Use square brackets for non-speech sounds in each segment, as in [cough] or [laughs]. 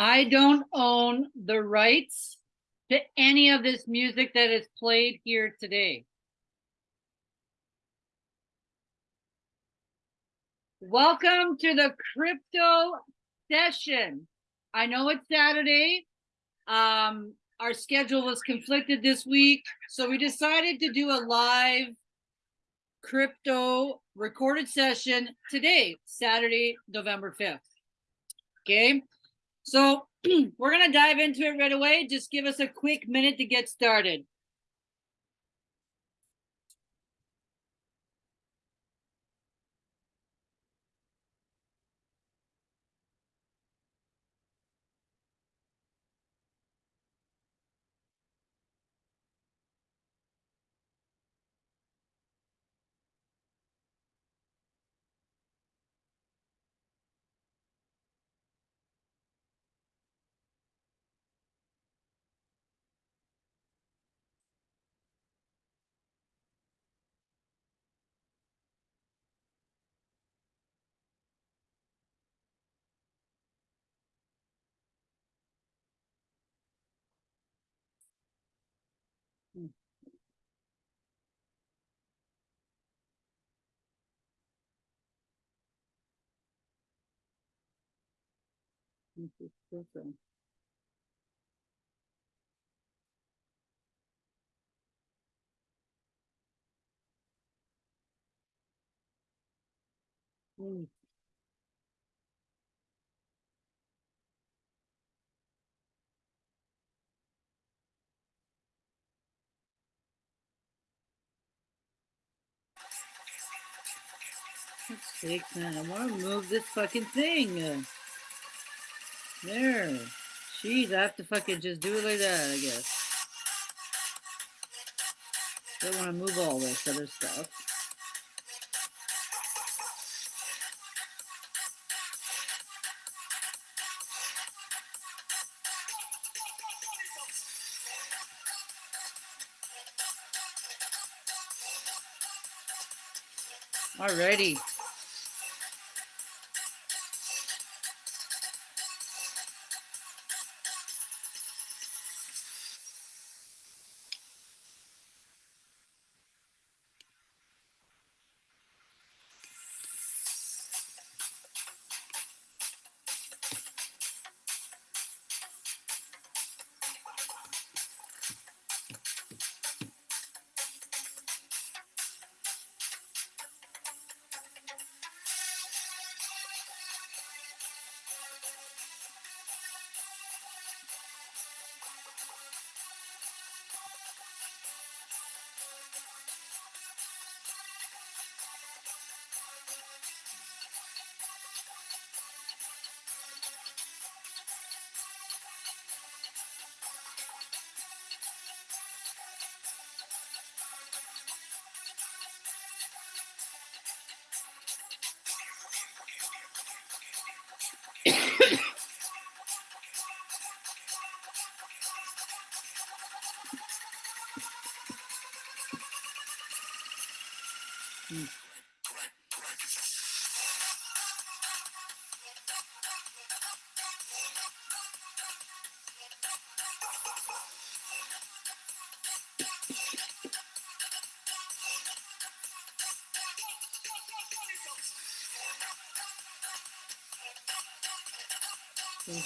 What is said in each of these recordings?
I don't own the rights to any of this music that is played here today. Welcome to the crypto session. I know it's Saturday. Um, our schedule was conflicted this week, so we decided to do a live crypto recorded session today, Saturday, November 5th. Okay, so [clears throat] we're gonna dive into it right away. Just give us a quick minute to get started. Mm. Six man, I want to move this fucking thing. There. Jeez, I have to fucking just do it like that, I guess. Don't want to move all this other stuff. Alrighty.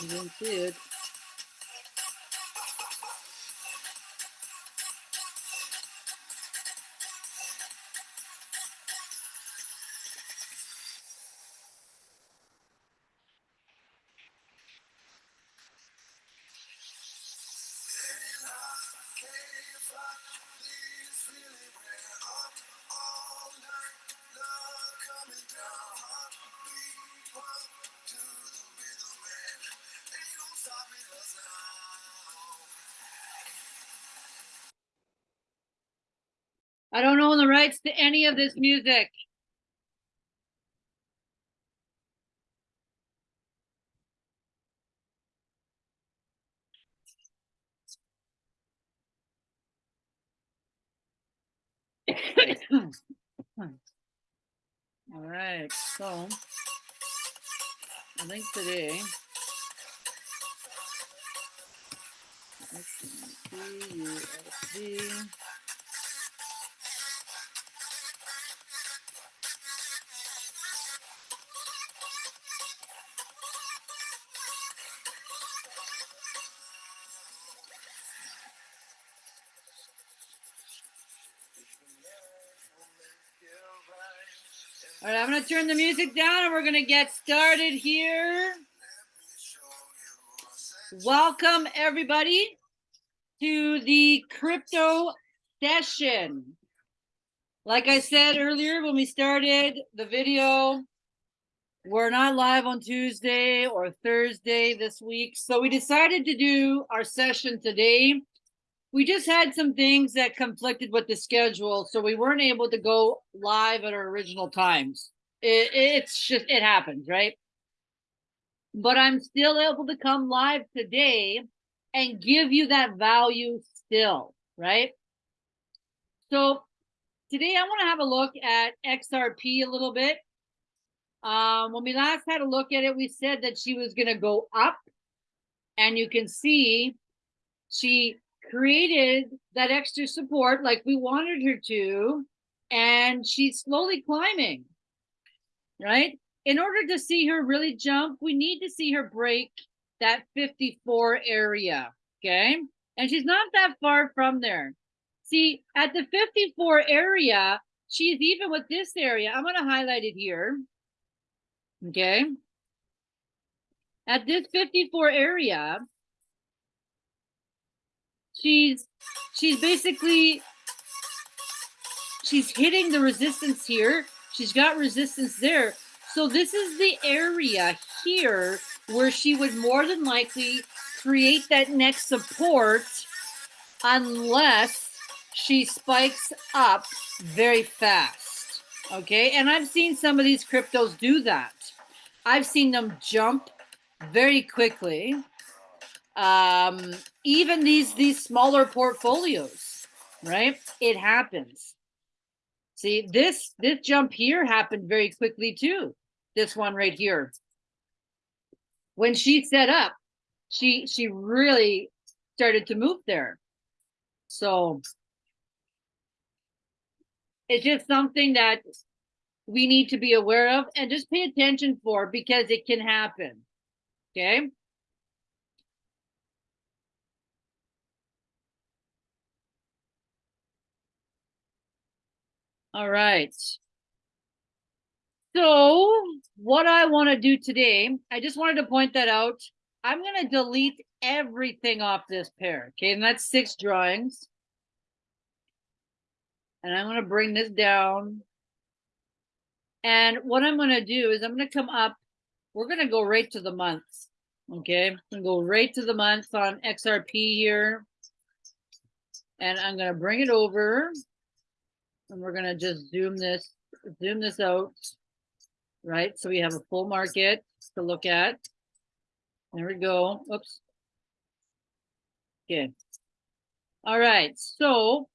If you didn't I don't own the rights to any of this music. [coughs] All right, so I think today USD. Gonna turn the music down and we're gonna get started here. Welcome everybody to the crypto session. Like I said earlier when we started the video, we're not live on Tuesday or Thursday this week. So we decided to do our session today we just had some things that conflicted with the schedule, so we weren't able to go live at our original times. It, it's just it happens, right? But I'm still able to come live today and give you that value still, right? So today I want to have a look at XRP a little bit. Um, when we last had a look at it, we said that she was going to go up, and you can see she created that extra support like we wanted her to, and she's slowly climbing, right? In order to see her really jump, we need to see her break that 54 area, okay? And she's not that far from there. See, at the 54 area, she's even with this area. I'm going to highlight it here, okay? At this 54 area, she's she's basically she's hitting the resistance here. She's got resistance there. So this is the area here where she would more than likely create that next support unless she spikes up very fast. Okay, and I've seen some of these cryptos do that. I've seen them jump very quickly um, even these these smaller portfolios, right? It happens. See, this this jump here happened very quickly too. This one right here. When she set up, she she really started to move there. So it's just something that we need to be aware of and just pay attention for because it can happen. Okay. All right. So what I want to do today, I just wanted to point that out. I'm going to delete everything off this pair. Okay, and that's six drawings. And I'm going to bring this down. And what I'm going to do is I'm going to come up. We're going to go right to the months. Okay, I'm go right to the months on XRP here. And I'm going to bring it over and we're gonna just zoom this, zoom this out, right? So we have a full market to look at. There we go. Oops. Okay. All right. So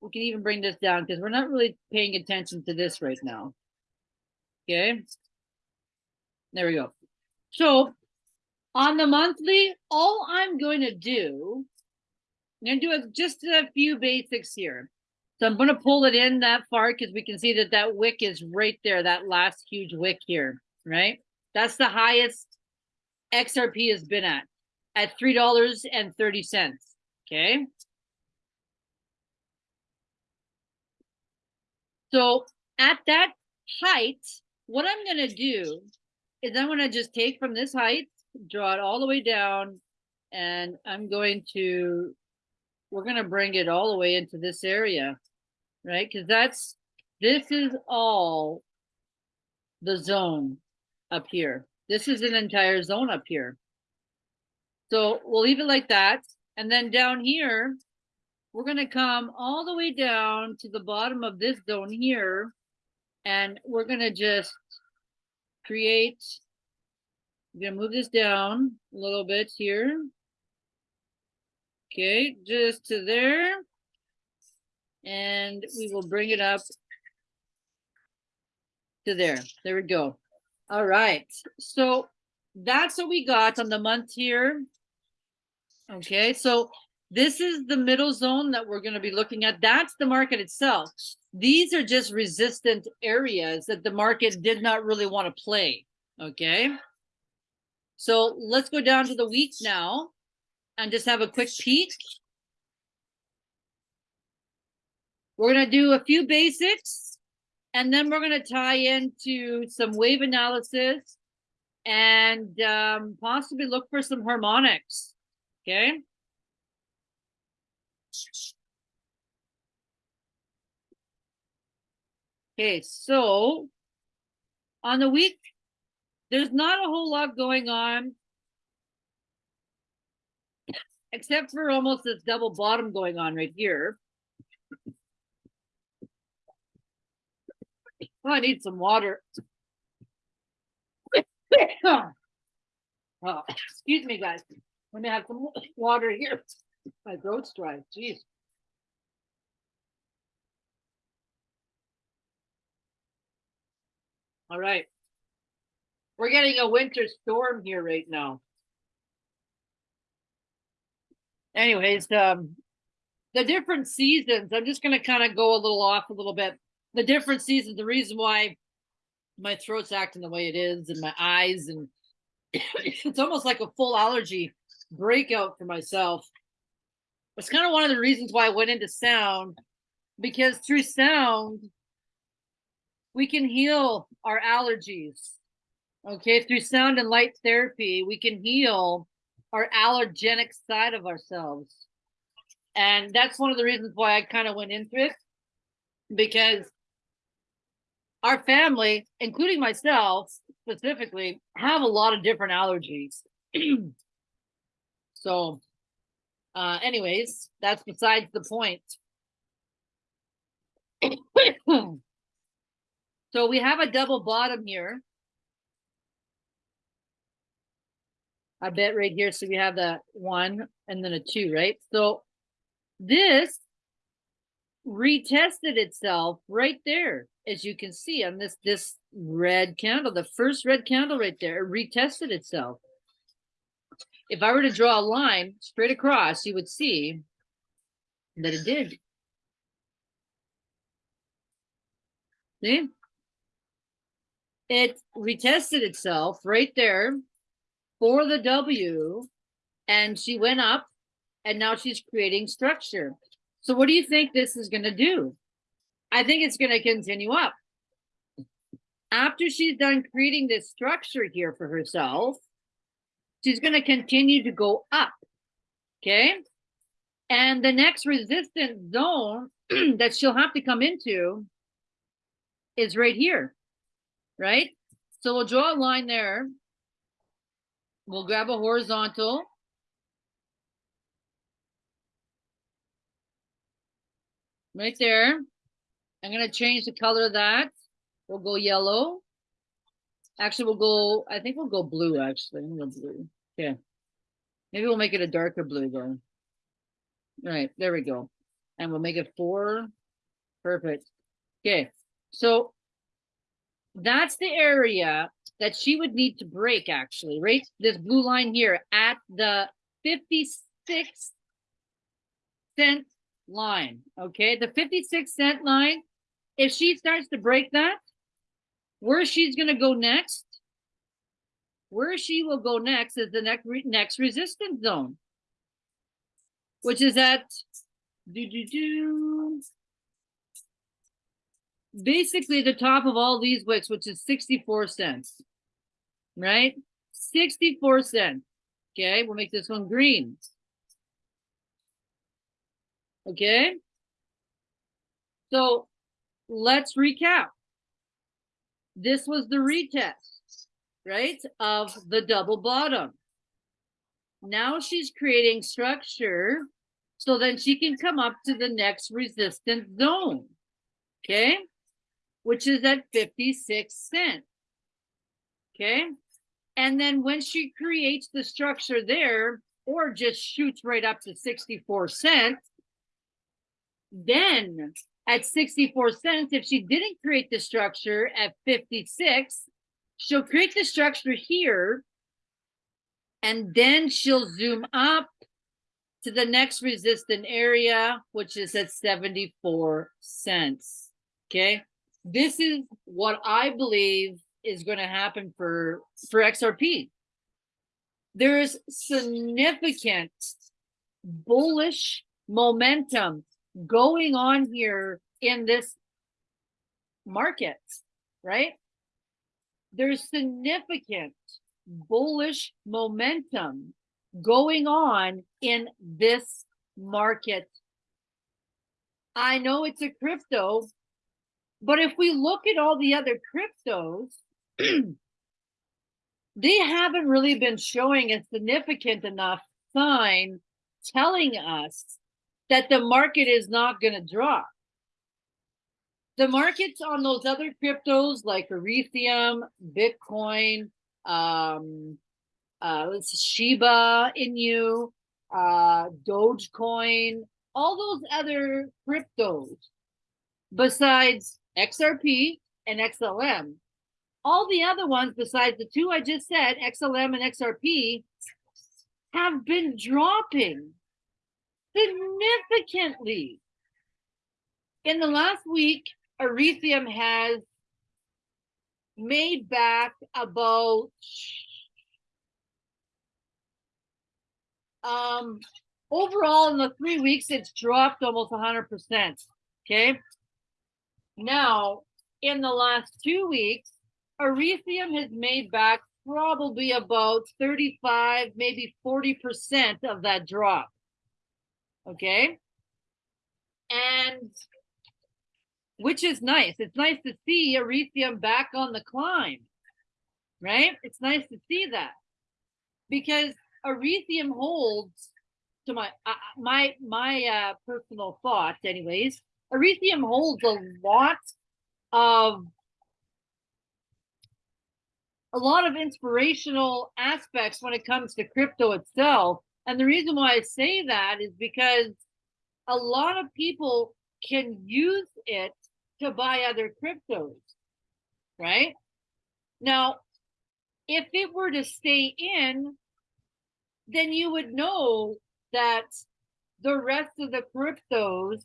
we can even bring this down because we're not really paying attention to this right now. Okay. There we go. So on the monthly, all I'm going to do, I'm going to do just a few basics here. So I'm going to pull it in that far because we can see that that wick is right there, that last huge wick here, right? That's the highest XRP has been at, at $3.30, okay? So at that height, what I'm going to do is I'm going to just take from this height, draw it all the way down, and I'm going to, we're going to bring it all the way into this area right? Because that's, this is all the zone up here. This is an entire zone up here. So we'll leave it like that. And then down here, we're going to come all the way down to the bottom of this zone here. And we're going to just create, I'm going to move this down a little bit here. Okay, just to there and we will bring it up to there. There we go. All right. So that's what we got on the month here. Okay, so this is the middle zone that we're gonna be looking at. That's the market itself. These are just resistant areas that the market did not really want to play, okay? So let's go down to the week now and just have a quick peek. We're gonna do a few basics and then we're gonna tie into some wave analysis and um, possibly look for some harmonics, okay? Okay, so on the week, there's not a whole lot going on except for almost this double bottom going on right here. Oh, I need some water. [coughs] oh, excuse me, guys. Let me have some water here. My throat's dry. Jeez. All right. We're getting a winter storm here right now. Anyways, um, the different seasons, I'm just going to kind of go a little off a little bit. The different seasons, the reason why my throat's acting the way it is and my eyes and [coughs] it's almost like a full allergy breakout for myself. It's kind of one of the reasons why I went into sound because through sound, we can heal our allergies. Okay, through sound and light therapy, we can heal our allergenic side of ourselves. And that's one of the reasons why I kind of went into it because our family, including myself specifically, have a lot of different allergies. [clears throat] so, uh, anyways, that's besides the point. [clears throat] So we have a double bottom here. I bet right here. So we have that one and then a two, right? So this retested itself right there, as you can see on this this red candle, the first red candle right there, it retested itself. If I were to draw a line straight across, you would see that it did. See? it retested itself right there for the W and she went up and now she's creating structure. So what do you think this is going to do? I think it's going to continue up. After she's done creating this structure here for herself, she's going to continue to go up. Okay. And the next resistance zone [clears throat] that she'll have to come into is right here right? So we'll draw a line there. We'll grab a horizontal. Right there. I'm going to change the color of that. We'll go yellow. Actually, we'll go, I think we'll go blue, actually. Blue. Yeah. Maybe we'll make it a darker blue, though. All right, there we go. And we'll make it four. Perfect. Okay, so that's the area that she would need to break actually, right? This blue line here at the 56 cent line, okay? The 56 cent line, if she starts to break that, where she's going to go next, where she will go next is the next, next resistance zone, which is at do, do, do, basically the top of all these wicks, which is 64 cents, right? 64 cents. Okay, we'll make this one green. Okay. So let's recap. This was the retest, right, of the double bottom. Now she's creating structure so then she can come up to the next resistance zone. Okay which is at 56 cents. Okay. And then when she creates the structure there, or just shoots right up to 64 cents, then at 64 cents, if she didn't create the structure at 56, she'll create the structure here, and then she'll zoom up to the next resistant area, which is at 74 cents. Okay. This is what I believe is going to happen for, for XRP. There's significant bullish momentum going on here in this market, right? There's significant bullish momentum going on in this market. I know it's a crypto, but if we look at all the other cryptos, [clears throat] they haven't really been showing a significant enough sign telling us that the market is not going to drop. The markets on those other cryptos like Ethereum, Bitcoin, um, uh, Shiba Inu, uh, Dogecoin, all those other cryptos, besides XRP and XLM, all the other ones besides the two I just said, XLM and XRP, have been dropping significantly. In the last week, Ethereum has made back about um overall in the three weeks it's dropped almost 100 percent okay now in the last two weeks Ethereum has made back probably about 35 maybe 40 percent of that drop okay and which is nice. It's nice to see Ethereum back on the climb, right? It's nice to see that because Ethereum holds to my uh, my my uh, personal thoughts, anyways. Ethereum holds a lot of a lot of inspirational aspects when it comes to crypto itself. And the reason why I say that is because a lot of people can use it to buy other cryptos, right? Now, if it were to stay in, then you would know that the rest of the cryptos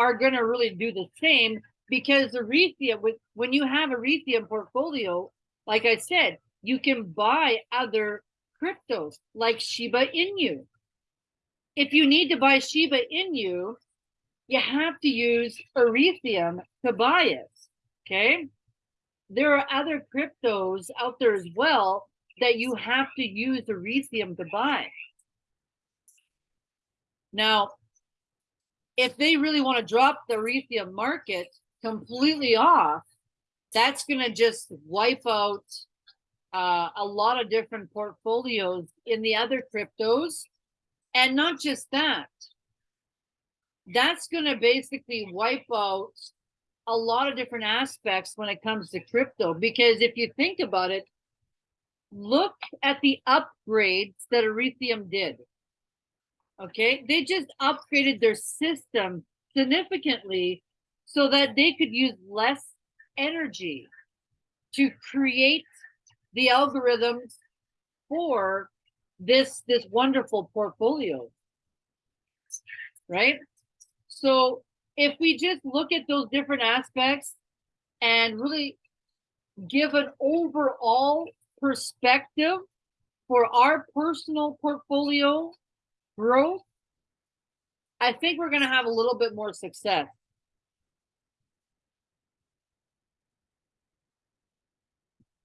are going to really do the same because with when you have a Ethereum portfolio, like I said, you can buy other cryptos like Shiba Inu. If you need to buy Shiba Inu, you have to use Ethereum to buy it. Okay. There are other cryptos out there as well that you have to use Ethereum to buy. Now, if they really want to drop the Ethereum market completely off, that's going to just wipe out uh, a lot of different portfolios in the other cryptos. And not just that, that's going to basically wipe out a lot of different aspects when it comes to crypto. Because if you think about it, look at the upgrades that Ethereum did. Okay, they just upgraded their system significantly so that they could use less energy to create the algorithms for this this wonderful portfolio right? So if we just look at those different aspects and really give an overall perspective for our personal portfolio growth, I think we're going to have a little bit more success.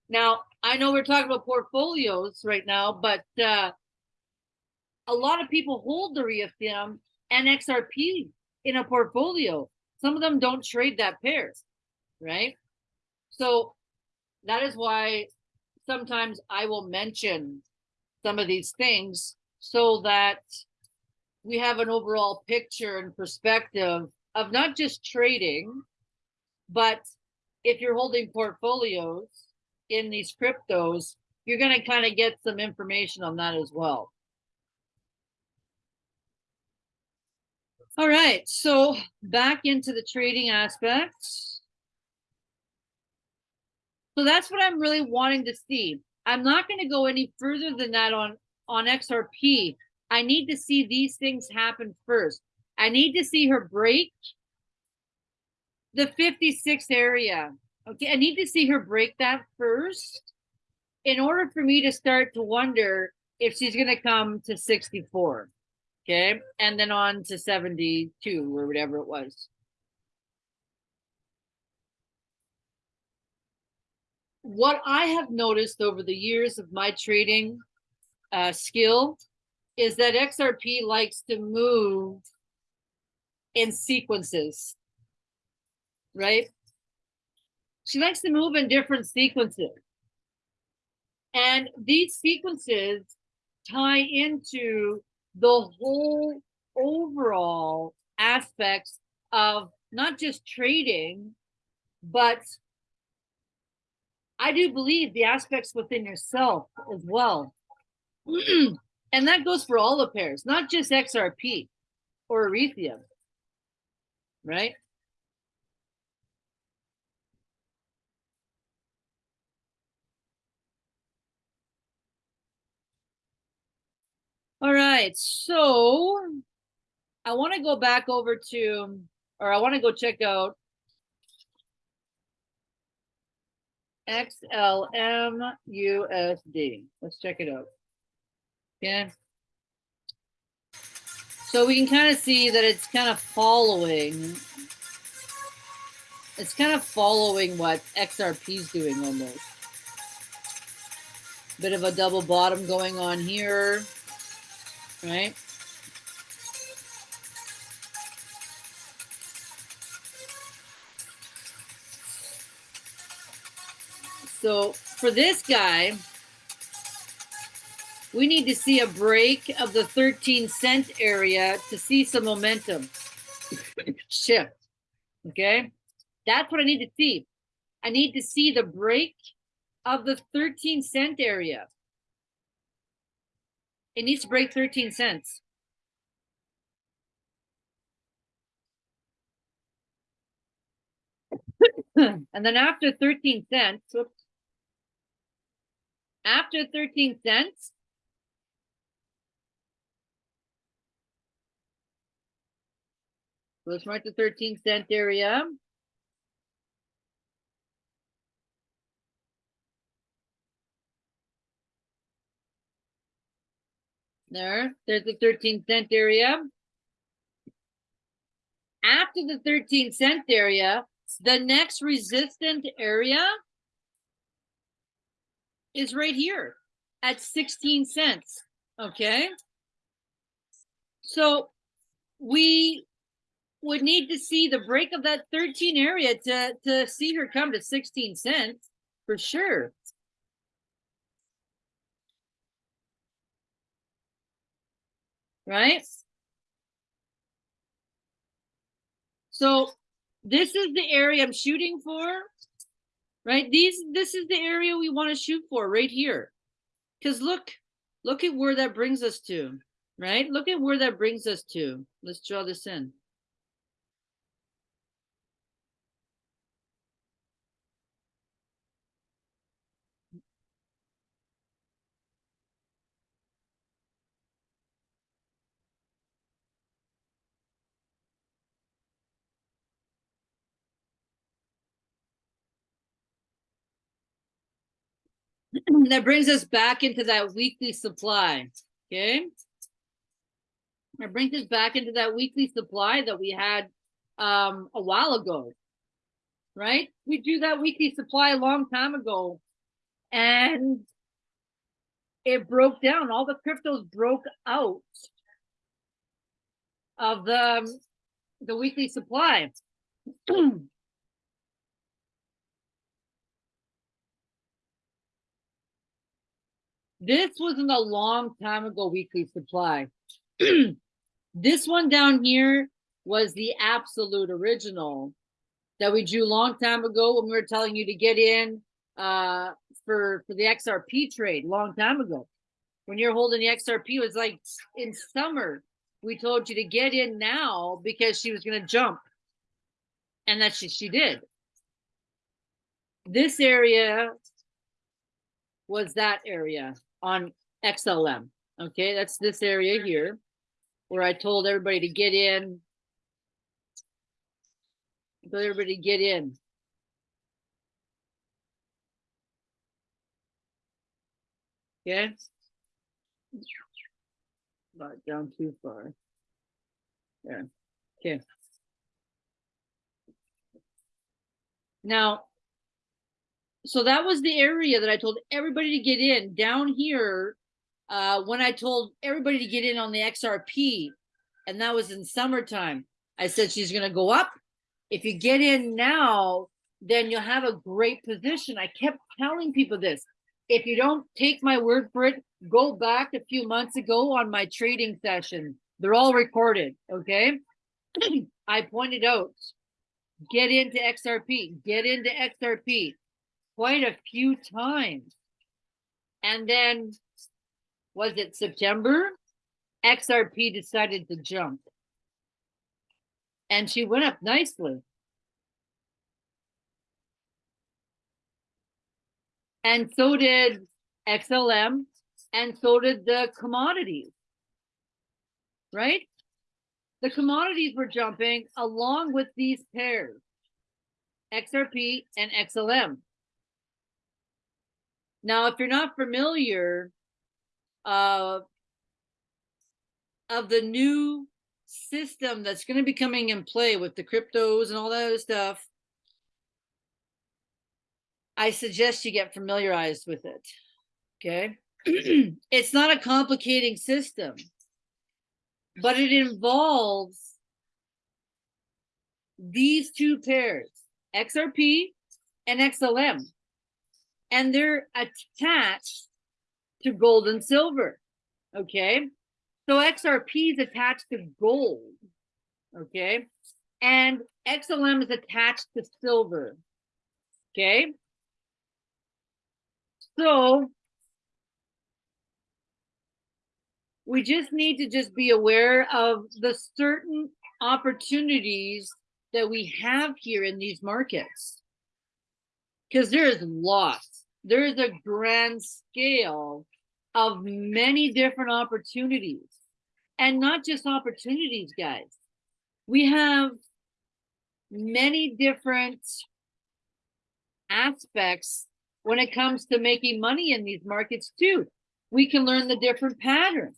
Now, I know we're talking about portfolios right now, but uh, a lot of people hold the Ethereum and XRP in a portfolio. Some of them don't trade that pairs, right? So that is why sometimes I will mention some of these things so that we have an overall picture and perspective of not just trading, but if you're holding portfolios in these cryptos, you're going to kind of get some information on that as well. All right, so back into the trading aspects. So that's what I'm really wanting to see. I'm not going to go any further than that on, on XRP. I need to see these things happen first. I need to see her break the 56 area. Okay, I need to see her break that first in order for me to start to wonder if she's going to come to 64. Okay, and then on to 72 or whatever it was. What I have noticed over the years of my trading uh, skill is that XRP likes to move in sequences, right? She likes to move in different sequences. And these sequences tie into the whole overall aspects of not just trading, but I do believe the aspects within yourself as well. [clears throat] and that goes for all the pairs, not just XRP or Ethereum, right? All right, so I want to go back over to, or I want to go check out XLM USD. Let's check it out. Yeah. So we can kind of see that it's kind of following. It's kind of following what XRP is doing almost. Bit of a double bottom going on here, right? So for this guy, we need to see a break of the 13 cent area to see some momentum shift. Okay. That's what I need to see. I need to see the break of the 13 cent area. It needs to break 13 cents. [coughs] and then after 13 cents, whoops, after 13 cents, Let's mark the 13 cent area. There, there's the 13 cent area. After the 13 cent area, the next resistant area is right here at 16 cents. Okay. So we would need to see the break of that 13 area to, to see her come to 16 cents for sure. Right? So this is the area I'm shooting for, right? These, this is the area we want to shoot for right here. Because look, look at where that brings us to, right? Look at where that brings us to. Let's draw this in. [clears throat] that brings us back into that weekly supply. Okay. That brings us back into that weekly supply that we had um, a while ago. Right? We do that weekly supply a long time ago. And it broke down. All the cryptos broke out of the, the weekly supply. [clears throat] This wasn't a long time ago weekly supply. [clears throat] this one down here was the absolute original that we drew a long time ago when we were telling you to get in uh, for, for the XRP trade long time ago. When you're holding the XRP, it was like in summer, we told you to get in now because she was going to jump. And that she, she did. This area was that area on XLM. Okay, that's this area here where I told everybody to get in. Told everybody to get in. Okay. Not down too far. There. Okay. Now, so that was the area that I told everybody to get in. Down here, uh, when I told everybody to get in on the XRP, and that was in summertime, I said she's going to go up. If you get in now, then you'll have a great position. I kept telling people this. If you don't take my word for it, go back a few months ago on my trading session. They're all recorded, okay? [clears throat] I pointed out, get into XRP, get into XRP quite a few times. And then, was it September? XRP decided to jump. And she went up nicely. And so did XLM, and so did the commodities, right? The commodities were jumping along with these pairs, XRP and XLM. Now, if you're not familiar uh, of the new system that's going to be coming in play with the cryptos and all that other stuff, I suggest you get familiarized with it. Okay. [clears throat] it's not a complicating system, but it involves these two pairs, XRP and XLM, and they're attached to gold and silver. Okay. So XRP is attached to gold. Okay. And XLM is attached to silver. Okay. So we just need to just be aware of the certain opportunities that we have here in these markets. Because there is lots. There is a grand scale of many different opportunities. And not just opportunities, guys. We have many different aspects when it comes to making money in these markets too. We can learn the different patterns,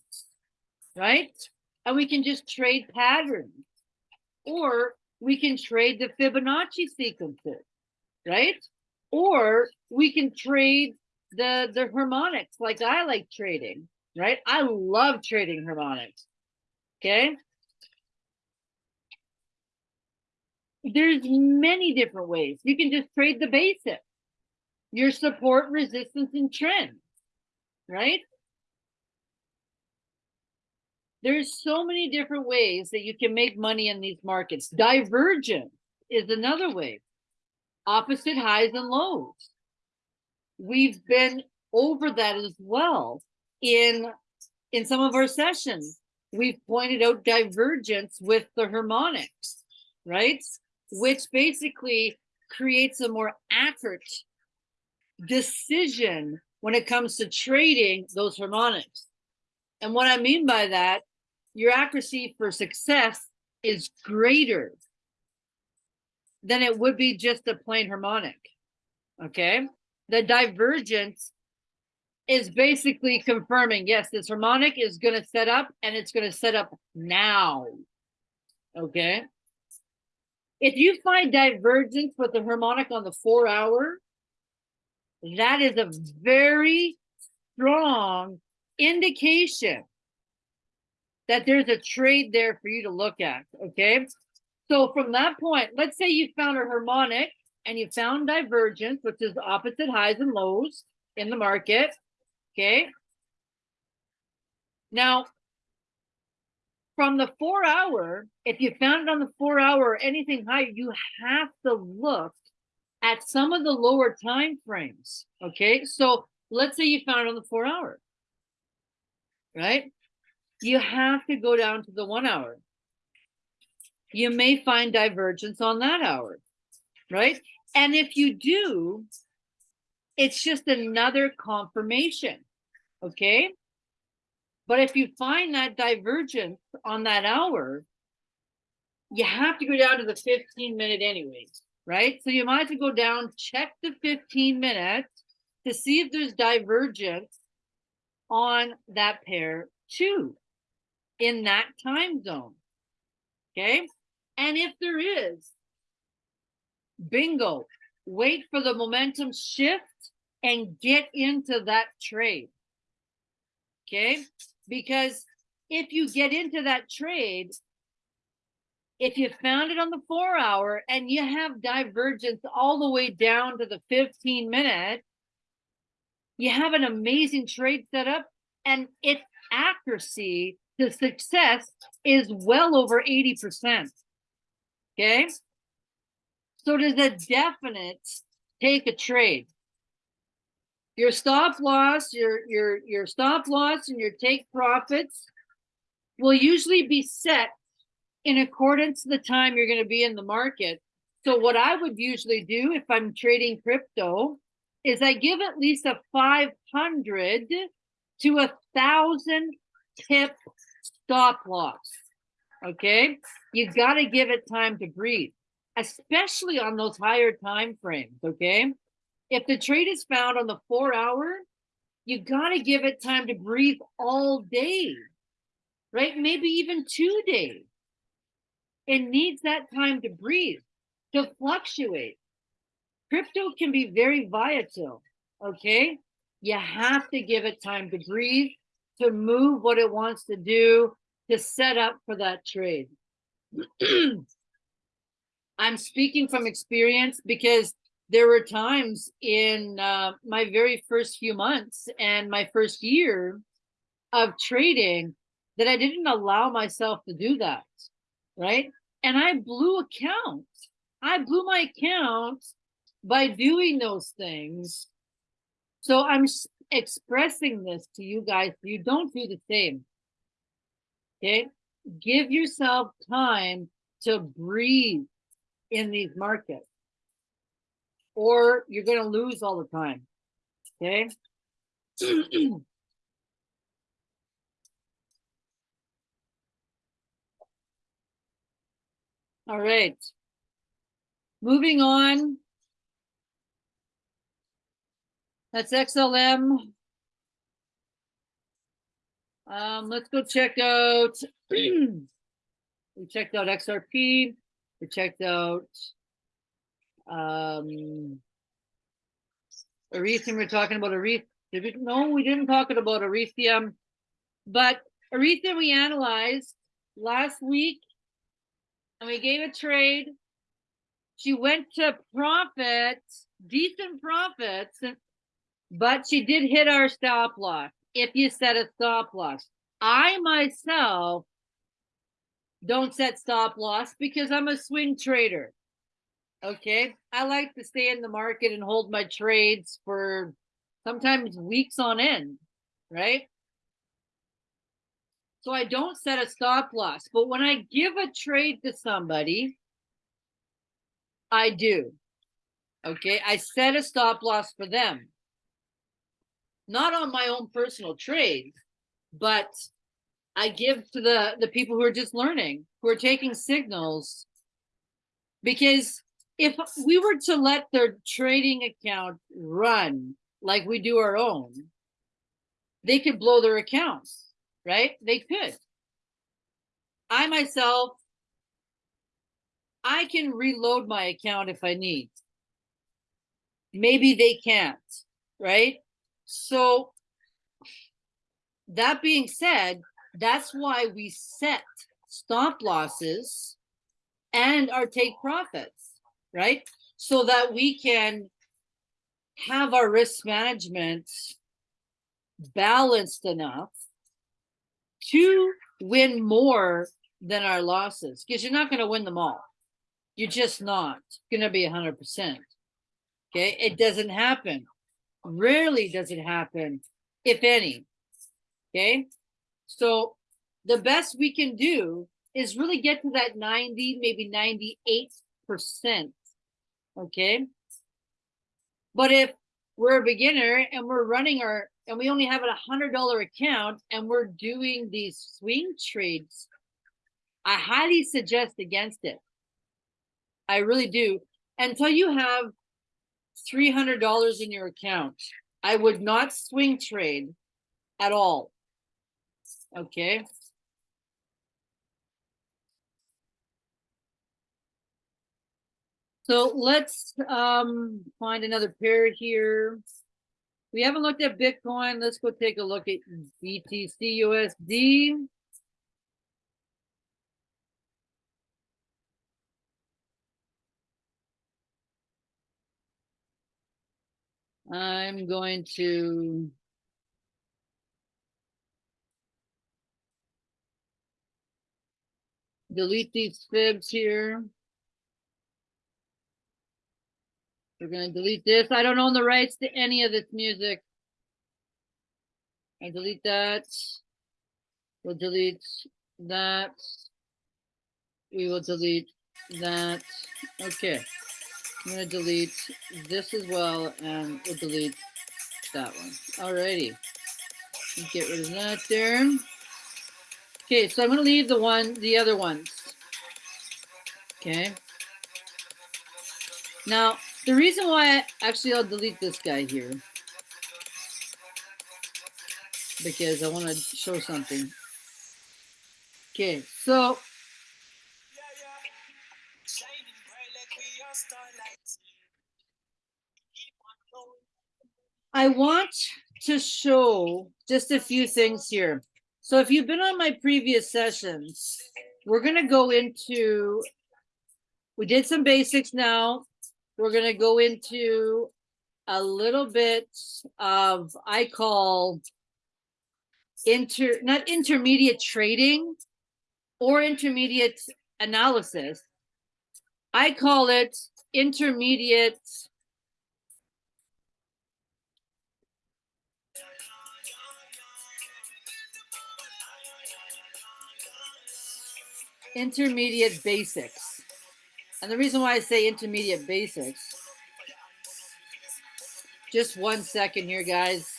right? And we can just trade patterns. Or we can trade the Fibonacci sequences, right? Or we can trade the the harmonics like I like trading, right? I love trading harmonics. Okay? There's many different ways. You can just trade the basic your support, resistance, and trend, right? There's so many different ways that you can make money in these markets. Divergence is another way. Opposite highs and lows. We've been over that as well in in some of our sessions. We've pointed out divergence with the harmonics, right? Which basically creates a more accurate decision when it comes to trading those harmonics. And what I mean by that, your accuracy for success is greater than it would be just a plain harmonic. Okay. The divergence is basically confirming yes, this harmonic is going to set up and it's going to set up now. Okay. If you find divergence with the harmonic on the four hour, that is a very strong indication that there's a trade there for you to look at. Okay. So from that point, let's say you found a harmonic and you found divergence, which is opposite highs and lows in the market. Okay. Now, from the four hour, if you found it on the four hour or anything higher, you have to look at some of the lower time frames. Okay, so let's say you found it on the four hour, right? You have to go down to the one hour. You may find divergence on that hour, right? And if you do, it's just another confirmation. Okay. But if you find that divergence on that hour, you have to go down to the 15 minute anyways, right? So you might have to go down, check the 15 minutes to see if there's divergence on that pair too in that time zone. Okay. And if there is, bingo, wait for the momentum shift and get into that trade. Okay. Because if you get into that trade, if you found it on the four hour and you have divergence all the way down to the 15 minute, you have an amazing trade setup and its accuracy to success is well over 80%. Okay. So does a definite take a trade. Your stop loss, your your your stop loss and your take profits will usually be set in accordance to the time you're going to be in the market. So what I would usually do if I'm trading crypto is I give at least a 500 to a thousand pip stop loss. Okay, you got to give it time to breathe, especially on those higher time frames. Okay, if the trade is found on the four hour, you got to give it time to breathe all day, right? Maybe even two days. It needs that time to breathe, to fluctuate. Crypto can be very volatile, okay? You have to give it time to breathe, to move what it wants to do, to set up for that trade. [clears throat] I'm speaking from experience because there were times in uh, my very first few months and my first year of trading that I didn't allow myself to do that, right? And I blew accounts. I blew my accounts by doing those things. So I'm expressing this to you guys. You don't do the same. Okay. Give yourself time to breathe in these markets or you're going to lose all the time. Okay. [clears throat] all right. Moving on. That's XLM. Um, let's go check out. [clears throat] we checked out XRP. We checked out um, Ethereum. We're talking about Ethereum. Did we, no, we didn't talk about Ethereum, but Ethereum we analyzed last week, and we gave a trade. She went to profit, decent profits, but she did hit our stop loss. If you set a stop loss, I myself don't set stop loss because I'm a swing trader. Okay. I like to stay in the market and hold my trades for sometimes weeks on end, right? So I don't set a stop loss. But when I give a trade to somebody, I do. Okay. I set a stop loss for them. Not on my own personal trade, but I give to the, the people who are just learning, who are taking signals because if we were to let their trading account run like we do our own, they could blow their accounts, right? They could. I myself, I can reload my account if I need. Maybe they can't, right? So that being said, that's why we set stop losses and our take profits right? So that we can have our risk management balanced enough to win more than our losses because you're not going to win them all. You're just not going to be 100%. Okay. It doesn't happen. Rarely does it happen, if any. Okay. So the best we can do is really get to that 90, maybe 98% okay? But if we're a beginner and we're running our and we only have a hundred dollar account and we're doing these swing trades, I highly suggest against it. I really do. Until you have three hundred dollars in your account, I would not swing trade at all. Okay. So let's um find another pair here. We haven't looked at Bitcoin. Let's go take a look at BTC USD. I'm going to delete these fibs here. We're gonna delete this. I don't own the rights to any of this music. I delete that. We'll delete that. We will delete that. Okay. I'm gonna delete this as well and we'll delete that one. Alrighty. Get rid of that there. Okay, so I'm gonna leave the one, the other ones. Okay. Now, the reason why, I, actually, I'll delete this guy here. Because I want to show something. Okay, so. I want to show just a few things here. So if you've been on my previous sessions, we're going to go into, we did some basics now we're gonna go into a little bit of, I call inter, not intermediate trading or intermediate analysis. I call it intermediate intermediate basics. And the reason why I say intermediate basics, just one second here, guys.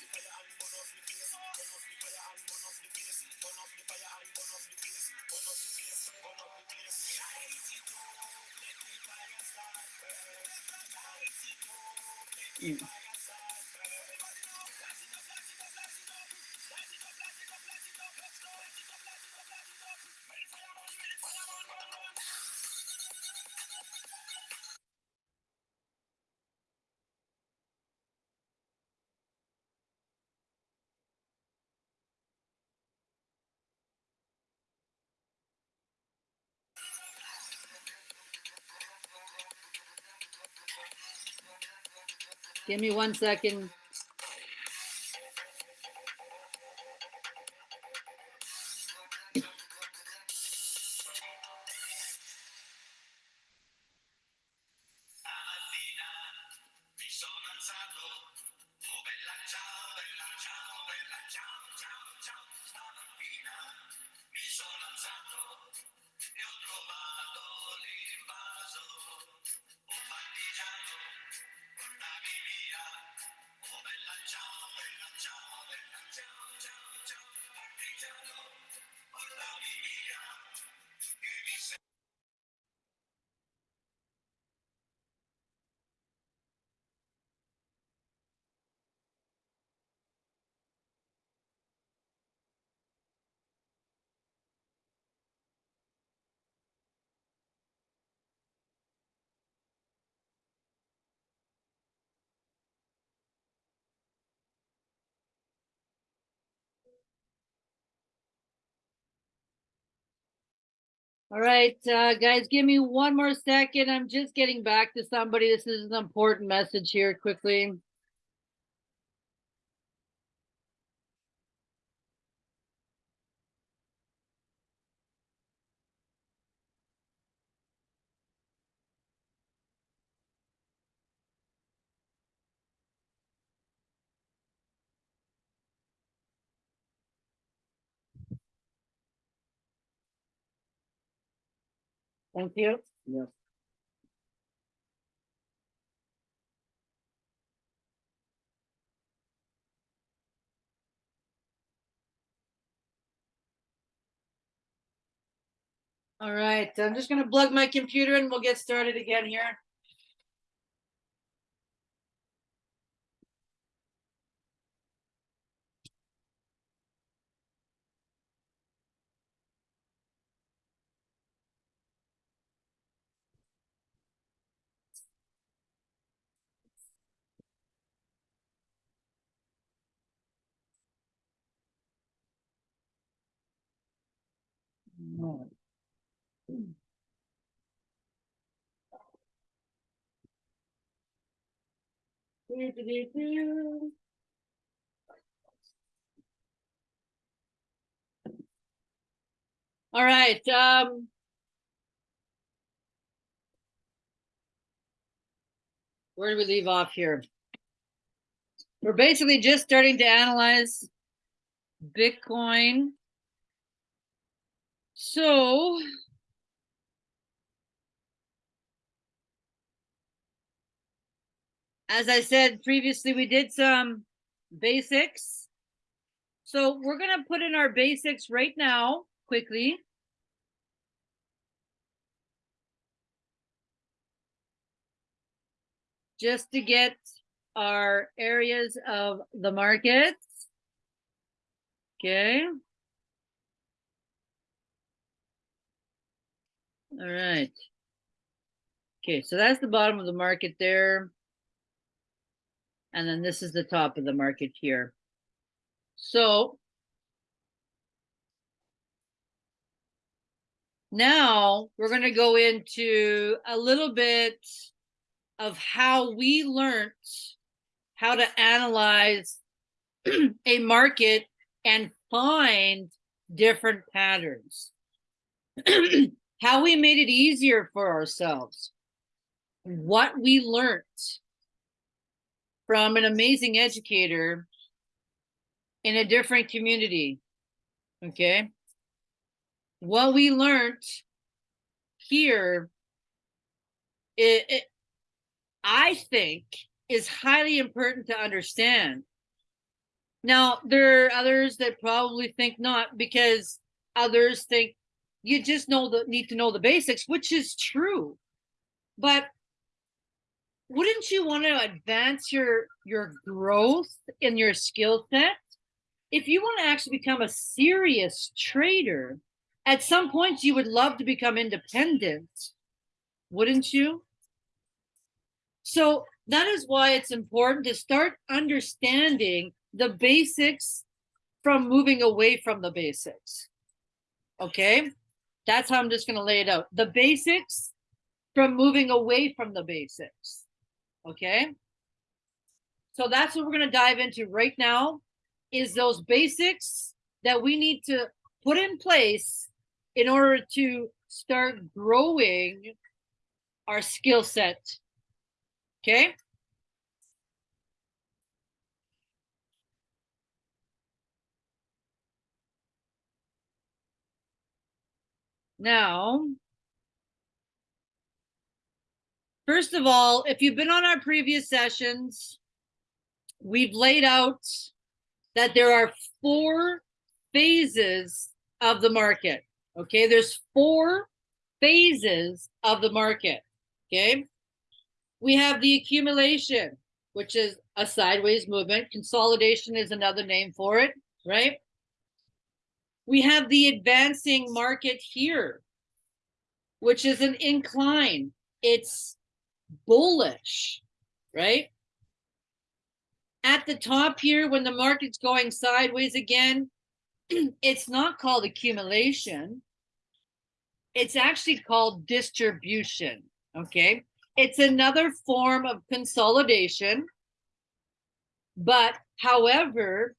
Give me one second. All right, uh, guys, give me one more second. I'm just getting back to somebody. This is an important message here quickly. Thank you. Yes. All right, I'm just gonna plug my computer and we'll get started again here. All right, um. Where do we leave off here? We're basically just starting to analyze Bitcoin. So. As I said previously, we did some basics. So we're gonna put in our basics right now, quickly. Just to get our areas of the markets. Okay. All right. Okay, so that's the bottom of the market there. And then this is the top of the market here. So now we're going to go into a little bit of how we learned how to analyze [clears throat] a market and find different patterns. [clears throat] how we made it easier for ourselves. What we learned from an amazing educator in a different community. Okay. What we learned here, it, it, I think, is highly important to understand. Now, there are others that probably think not because others think you just know the need to know the basics, which is true. But wouldn't you want to advance your your growth in your skill set? If you want to actually become a serious trader at some point you would love to become independent wouldn't you? So that is why it's important to start understanding the basics from moving away from the basics okay? That's how i'm just going to lay it out. The basics from moving away from the basics okay? So that's what we're gonna dive into right now, is those basics that we need to put in place in order to start growing our skill set, okay? Now, First of all, if you've been on our previous sessions, we've laid out that there are four phases of the market. Okay, there's four phases of the market. Okay, we have the accumulation, which is a sideways movement. Consolidation is another name for it, right? We have the advancing market here, which is an incline. It's bullish, right? At the top here, when the market's going sideways again, [clears throat] it's not called accumulation. It's actually called distribution, okay? It's another form of consolidation. But however,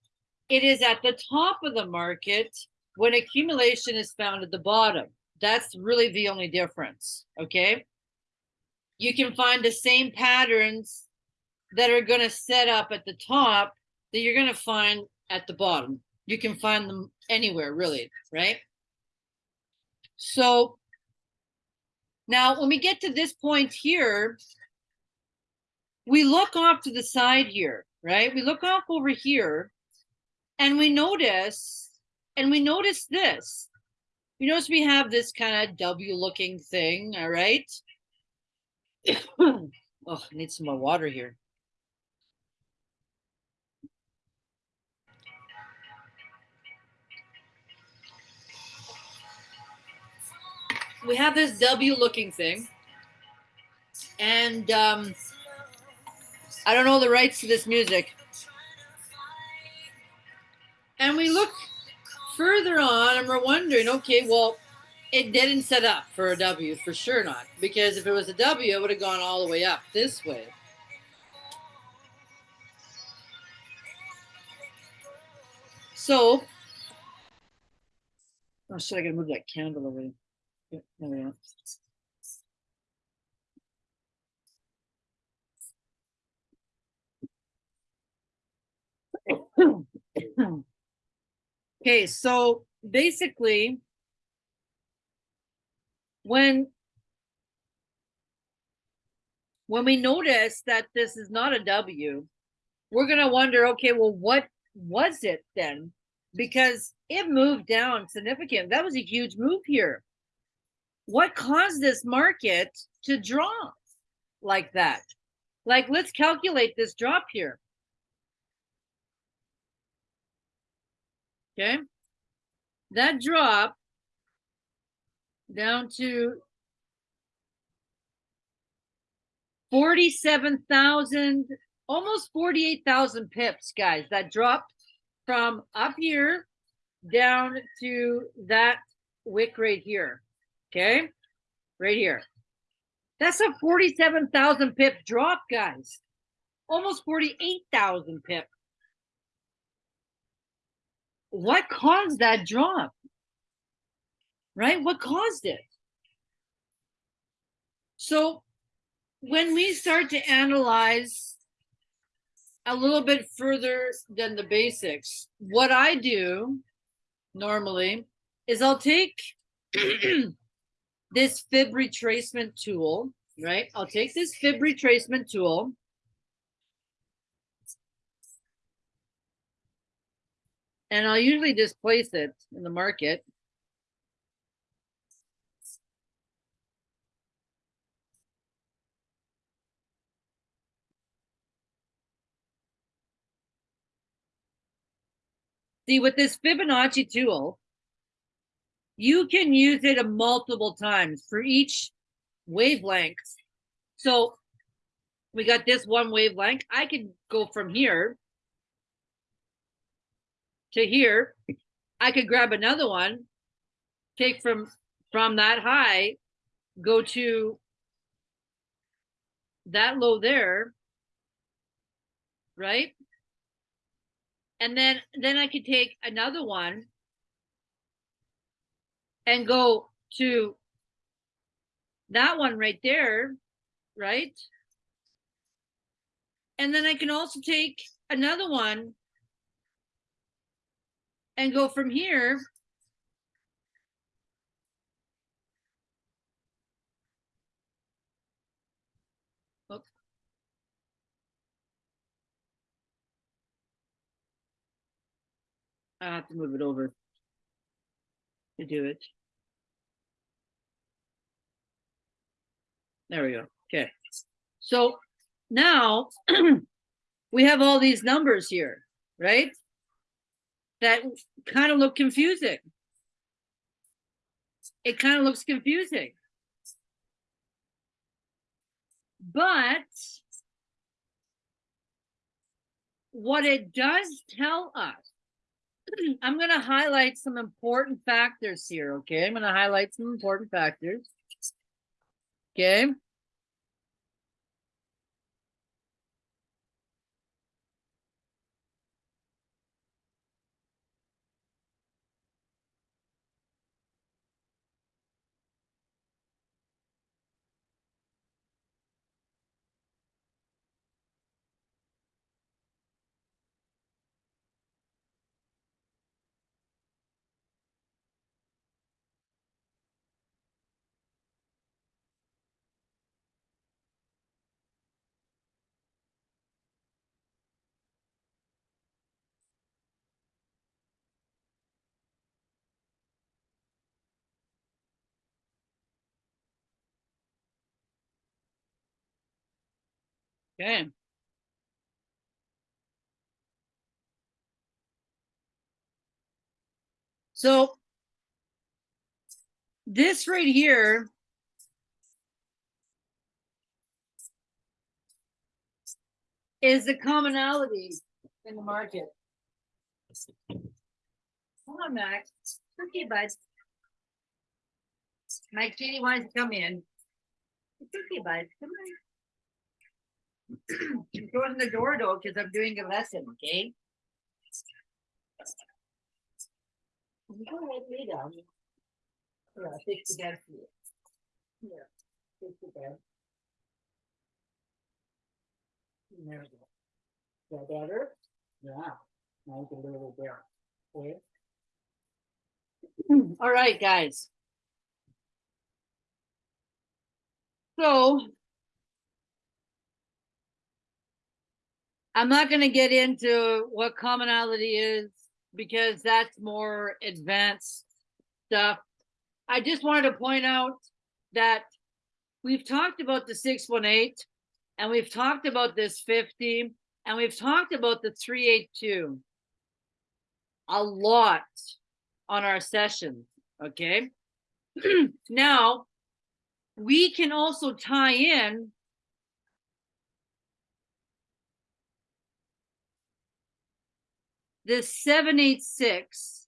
it is at the top of the market when accumulation is found at the bottom. That's really the only difference, okay? You can find the same patterns that are going to set up at the top that you're going to find at the bottom. You can find them anywhere, really, right? So now when we get to this point here, we look off to the side here, right? We look off over here and we notice, and we notice this. You notice we have this kind of W looking thing, all right? Oh, I need some more water here. We have this W looking thing. And um, I don't know the rights to this music. And we look further on and we're wondering, okay, well, it didn't set up for a W, for sure not. Because if it was a W, it would have gone all the way up this way. So, oh I gotta move that candle away. There we go. [coughs] okay, so basically, when when we notice that this is not a W, we're going to wonder, okay, well, what was it then? Because it moved down significant. That was a huge move here. What caused this market to drop like that? Like, let's calculate this drop here. Okay. That drop down to 47,000, almost 48,000 pips, guys. That dropped from up here down to that wick right here. Okay, right here. That's a 47,000 pip drop, guys. Almost 48,000 pip. What caused that drop? Right? What caused it? So when we start to analyze a little bit further than the basics, what I do normally is I'll take [clears throat] this fib retracement tool, right? I'll take this fib retracement tool and I'll usually just place it in the market. See, with this Fibonacci tool, you can use it multiple times for each wavelength. So we got this one wavelength. I could go from here to here. I could grab another one, take from from that high, go to that low there, right? And then then I could take another one and go to that one right there, right? And then I can also take another one and go from here I have to move it over to do it. There we go. Okay. So now [clears throat] we have all these numbers here, right? That kind of look confusing. It kind of looks confusing. But what it does tell us [clears throat] I'm going to highlight some important factors here, okay? I'm going to highlight some important factors. Okay. Okay. So this right here is the commonality in the market. Come on, Max. Okay, bud. My kitty wants to come in. It's okay, bud. Come on. I'm the door though, because I'm doing a lesson, okay? You go ahead, lay down. Yeah, fix the bed for you. Yeah, fix the bed. There we go. Is that better? Yeah. Now you can a little better. [clears throat] Okay. All right, guys. So. I'm not gonna get into what commonality is because that's more advanced stuff. I just wanted to point out that we've talked about the six one eight and we've talked about this fifty and we've talked about the three eight two a lot on our sessions, okay? [clears throat] now, we can also tie in eight six,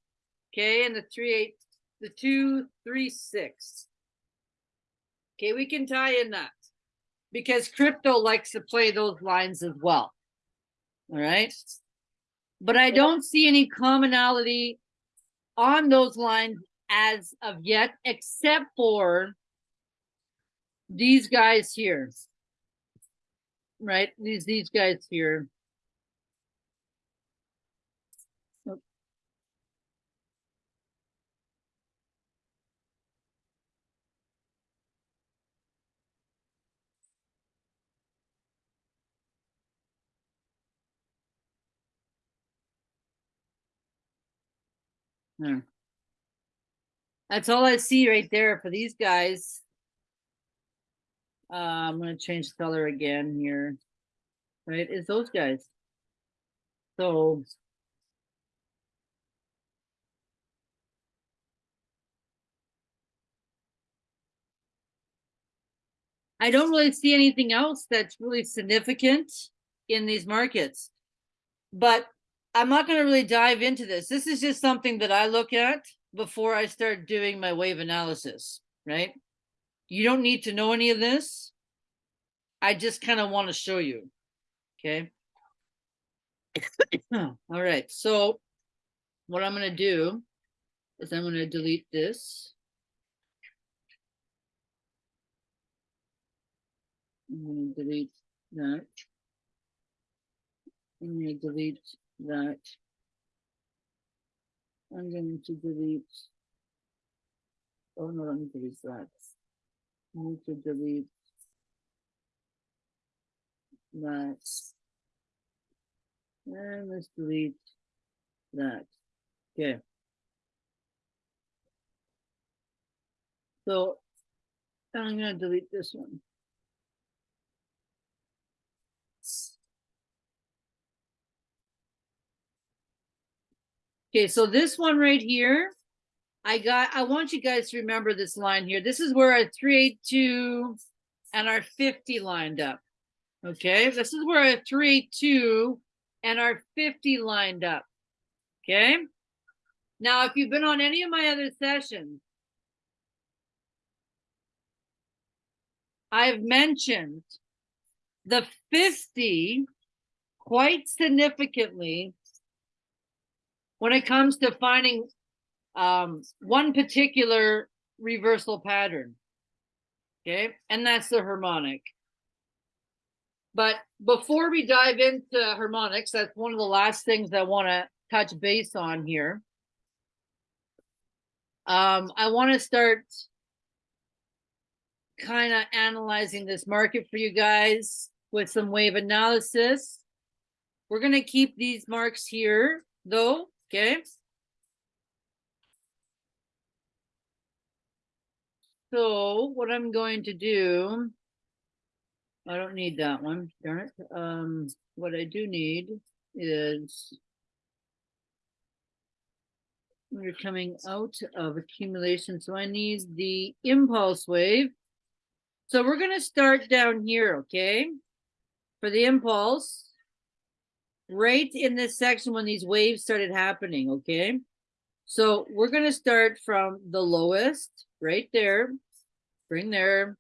okay, and the three eight, the two three six. Okay, we can tie in that because crypto likes to play those lines as well. All right. But I don't see any commonality on those lines as of yet, except for these guys here. Right? These these guys here. Hmm. That's all I see right there for these guys. Uh, I'm gonna change color again here. Right, is those guys. So. I don't really see anything else that's really significant in these markets. But I'm not gonna really dive into this. This is just something that I look at before I start doing my wave analysis, right? You don't need to know any of this. I just kind of want to show you, okay? [coughs] All right, so what I'm gonna do is I'm gonna delete this. I'm gonna delete that. I'm gonna delete that. I'm going to delete. Oh no, me delete that. I need to delete that. And let's delete that. Okay. So I'm gonna delete this one. Okay, so this one right here, I got, I want you guys to remember this line here. This is where our three eight two and our fifty lined up. Okay, this is where our three eight two and our fifty lined up. Okay. Now, if you've been on any of my other sessions, I've mentioned the 50 quite significantly when it comes to finding um, one particular reversal pattern. Okay, and that's the harmonic. But before we dive into harmonics, that's one of the last things I want to touch base on here. Um, I want to start kind of analyzing this market for you guys with some wave analysis. We're going to keep these marks here though, okay? So what I'm going to do I don't need that one, darn it. Um, what I do need is we're coming out of accumulation, so I need the impulse wave. So we're gonna start down here, okay? For the impulse. Right in this section when these waves started happening, okay? So we're gonna start from the lowest, right there. Bring there.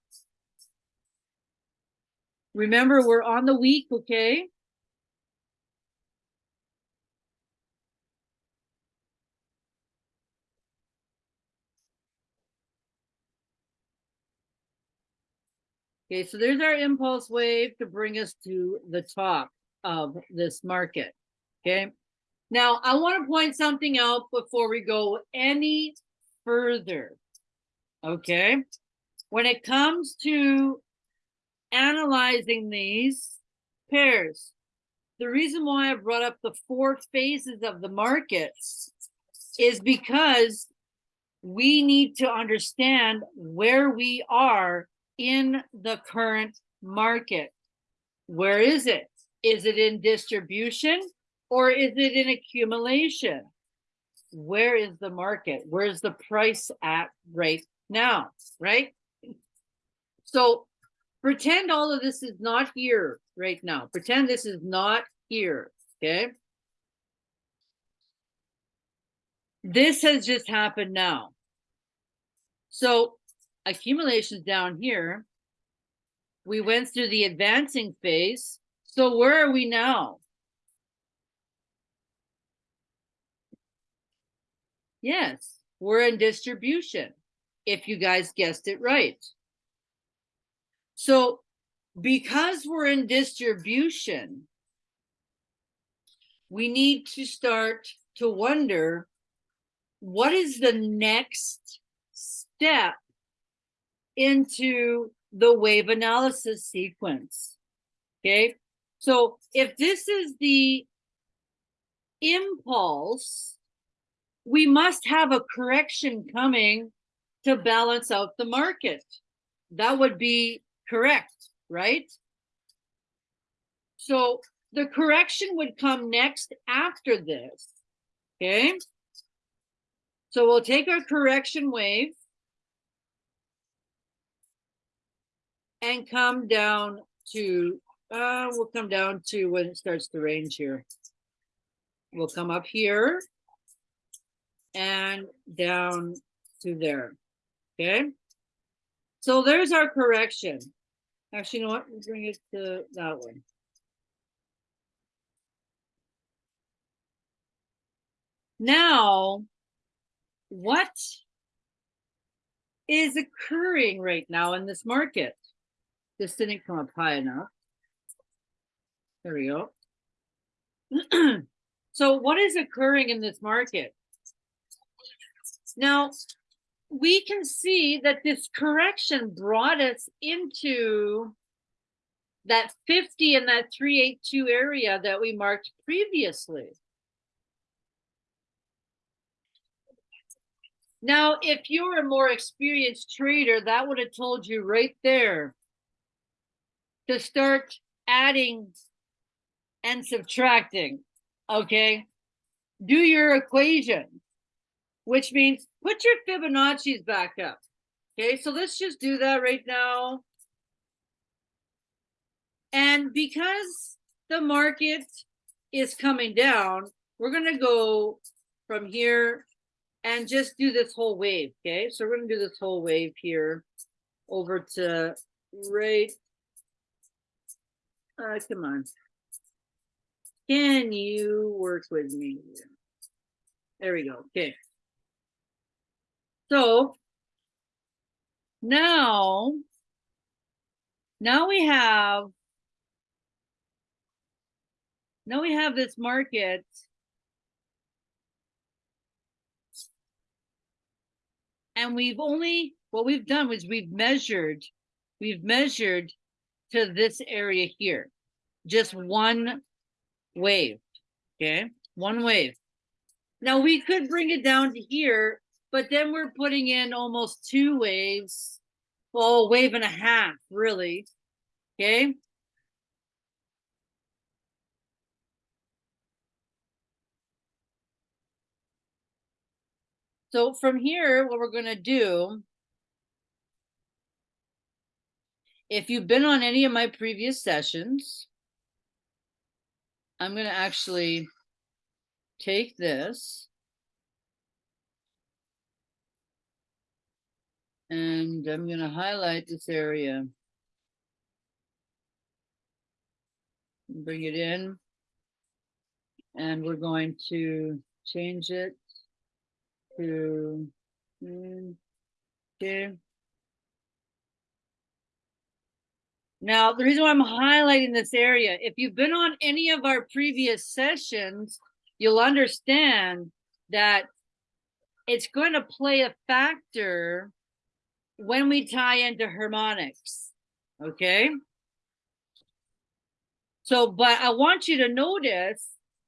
Remember, we're on the week, okay? Okay, so there's our impulse wave to bring us to the top of this market. Okay. Now I want to point something out before we go any further. Okay. When it comes to analyzing these pairs, the reason why I brought up the four phases of the markets is because we need to understand where we are in the current market. Where is it? Is it in distribution or is it in accumulation? Where is the market? Where's the price at right now, right? So pretend all of this is not here right now. Pretend this is not here, okay? This has just happened now. So accumulations down here. We went through the advancing phase. So where are we now? Yes, we're in distribution, if you guys guessed it right. So because we're in distribution, we need to start to wonder, what is the next step into the wave analysis sequence. Okay, so if this is the impulse, we must have a correction coming to balance out the market. That would be correct, right? So the correction would come next after this. Okay. So we'll take our correction wave and come down to, uh, we'll come down to when it starts to range here. We'll come up here and down to there, okay? So there's our correction. Actually, you know what, we'll bring it to that one. Now, what is occurring right now in this market? This didn't come up high enough. There we go. [clears throat] so what is occurring in this market? Now, we can see that this correction brought us into that 50 and that 382 area that we marked previously. Now, if you're a more experienced trader, that would have told you right there to start adding and subtracting, okay? Do your equation, which means put your Fibonacci's back up. Okay, so let's just do that right now. And because the market is coming down, we're going to go from here and just do this whole wave. Okay, so we're going to do this whole wave here over to right uh, come on. Can you work with me? There we go. Okay. So now, now we have, now we have this market and we've only, what we've done was we've measured, we've measured to this area here. Just one wave, okay? One wave. Now we could bring it down to here, but then we're putting in almost two waves. Well, wave and a half, really. Okay. So from here, what we're gonna do. If you've been on any of my previous sessions. I'm gonna actually take this. And I'm gonna highlight this area. Bring it in. And we're going to change it to, mm, okay. Now, the reason why I'm highlighting this area, if you've been on any of our previous sessions, you'll understand that it's going to play a factor when we tie into harmonics, okay? So, but I want you to notice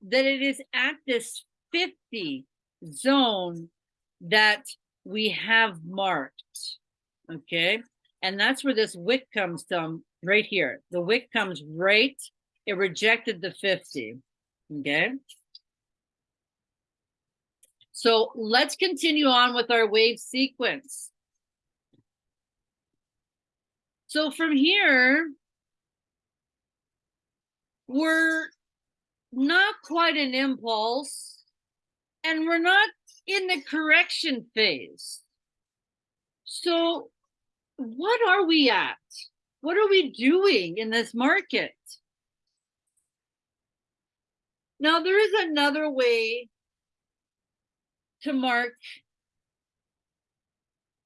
that it is at this 50 zone that we have marked, okay? And that's where this wick comes from, right here. The wick comes right, it rejected the 50, okay? So let's continue on with our wave sequence. So from here, we're not quite an impulse and we're not in the correction phase. So what are we at? What are we doing in this market? Now, there is another way to mark.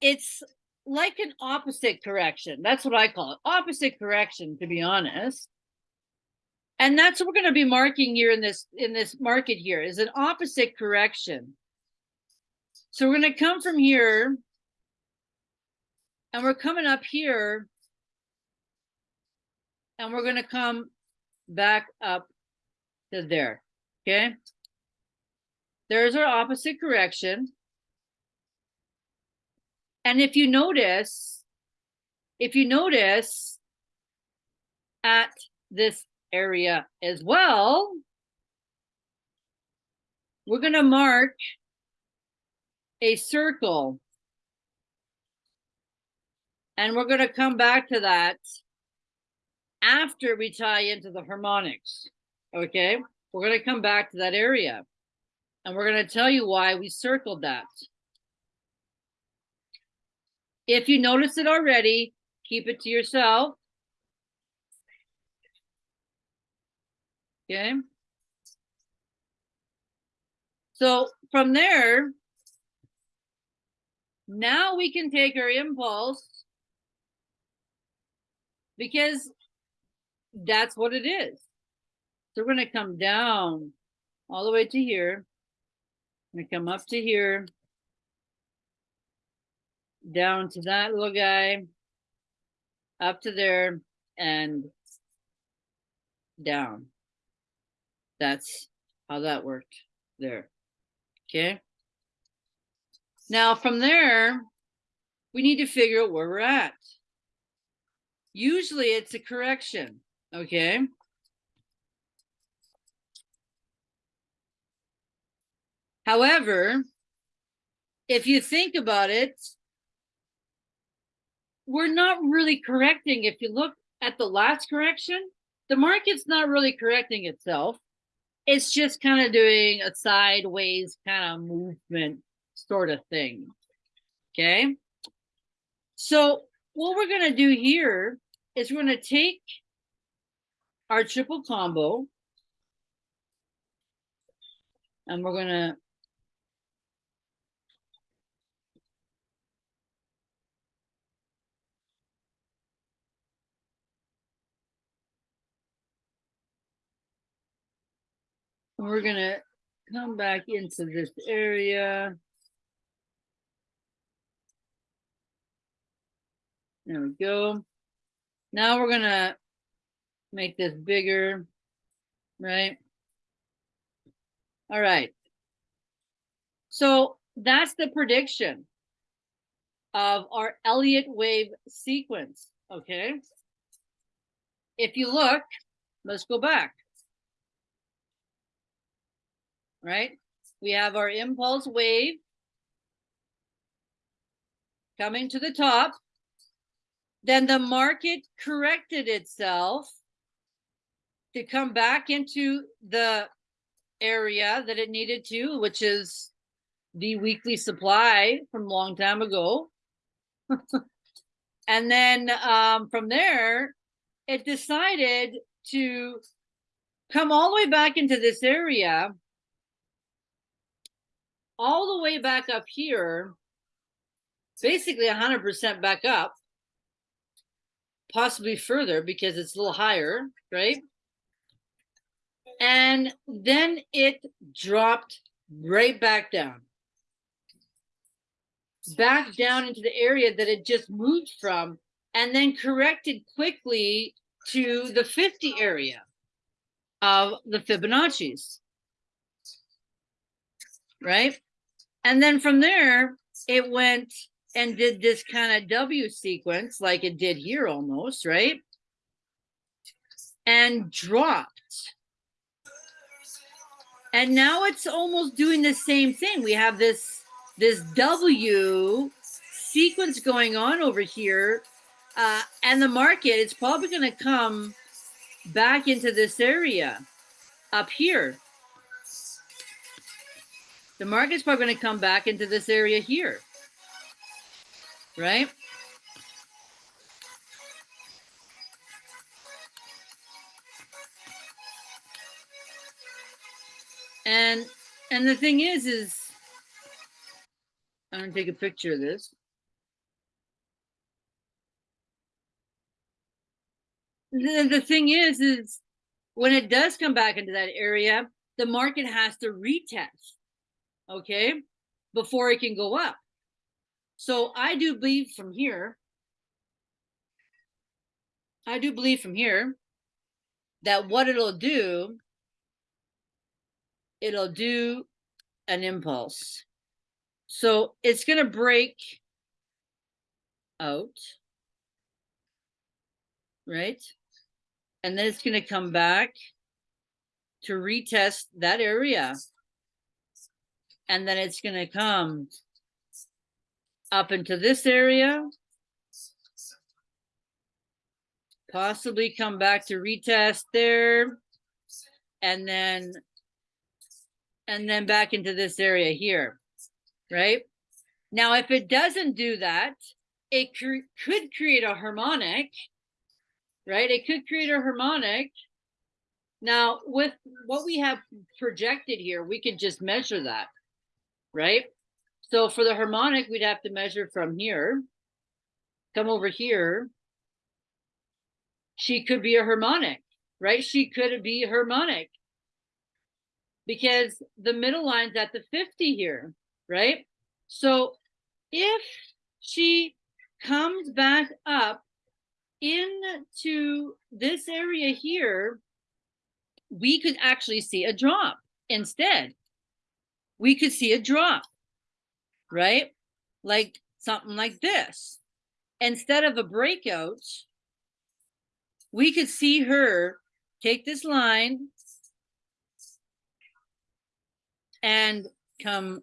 It's like an opposite correction. That's what I call it. Opposite correction, to be honest. And that's what we're going to be marking here in this in this market here is an opposite correction. So we're going to come from here and we're coming up here and we're going to come back up to there. Okay. There's our opposite correction. And if you notice, if you notice at this area as well, we're going to mark a circle. And we're going to come back to that after we tie into the harmonics. Okay, we're going to come back to that area. And we're going to tell you why we circled that. If you notice it already, keep it to yourself. Okay. So from there, now we can take our impulse because that's what it is. So we're going to come down all the way to here. I'm going to come up to here, down to that little guy, up to there, and down. That's how that worked there. Okay. Now from there, we need to figure out where we're at. Usually it's a correction. Okay. However, if you think about it, we're not really correcting. If you look at the last correction, the market's not really correcting itself. It's just kind of doing a sideways kind of movement sort of thing. Okay. So what we're going to do here is we're going to take our triple combo and we're going to we're going to come back into this area. There we go. Now we're going to make this bigger, right? All right. So that's the prediction of our Elliott wave sequence, okay? if you look, let's go back. Right? We have our impulse wave coming to the top. Then the market corrected itself to come back into the area that it needed to, which is the weekly supply from a long time ago. [laughs] and then um, from there, it decided to come all the way back into this area, all the way back up here, basically 100% back up, possibly further because it's a little higher, right? And then it dropped right back down. Back down into the area that it just moved from and then corrected quickly to the 50 area of the Fibonacci's. Right? And then from there, it went and did this kind of W sequence like it did here almost, right? And dropped. And now it's almost doing the same thing. We have this this W sequence going on over here. Uh, and the market is probably going to come back into this area up here. The market's probably going to come back into this area here right? And and the thing is, is I'm gonna take a picture of this. The, the thing is, is when it does come back into that area, the market has to retest, okay, before it can go up. So I do believe from here, I do believe from here that what it'll do, it'll do an impulse. So it's going to break out, right? And then it's going to come back to retest that area. And then it's going to come up into this area. Possibly come back to retest there. And then, and then back into this area here, right? Now, if it doesn't do that, it cr could create a harmonic, right? It could create a harmonic. Now, with what we have projected here, we could just measure that, right? So for the harmonic, we'd have to measure from here, come over here. She could be a harmonic, right? She could be harmonic because the middle line's at the 50 here, right? So if she comes back up into this area here, we could actually see a drop instead. We could see a drop right? Like something like this. Instead of a breakout, we could see her take this line and come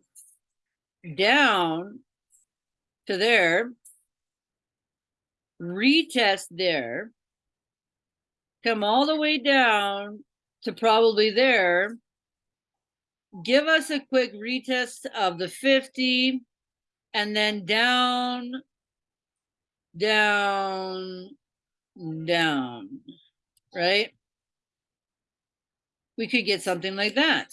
down to there, retest there, come all the way down to probably there, give us a quick retest of the 50 and then down, down, down, right? We could get something like that.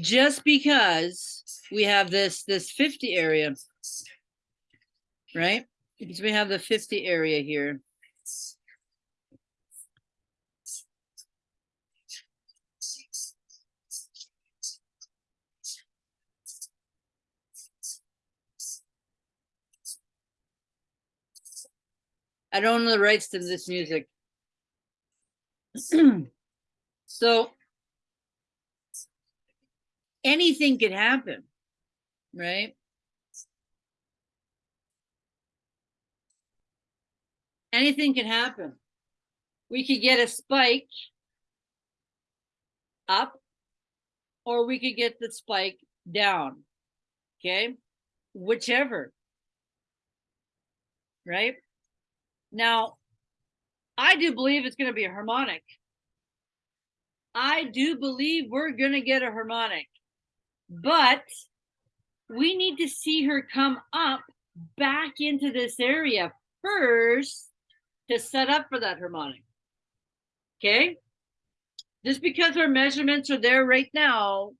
Just because we have this, this 50 area, right? Because we have the 50 area here. I don't own the rights to this music. [clears throat] so anything could happen, right? anything can happen. We could get a spike up, or we could get the spike down. Okay, whichever. Right now, I do believe it's going to be a harmonic. I do believe we're going to get a harmonic, but we need to see her come up back into this area first to set up for that harmonic. Okay? Just because our measurements are there right now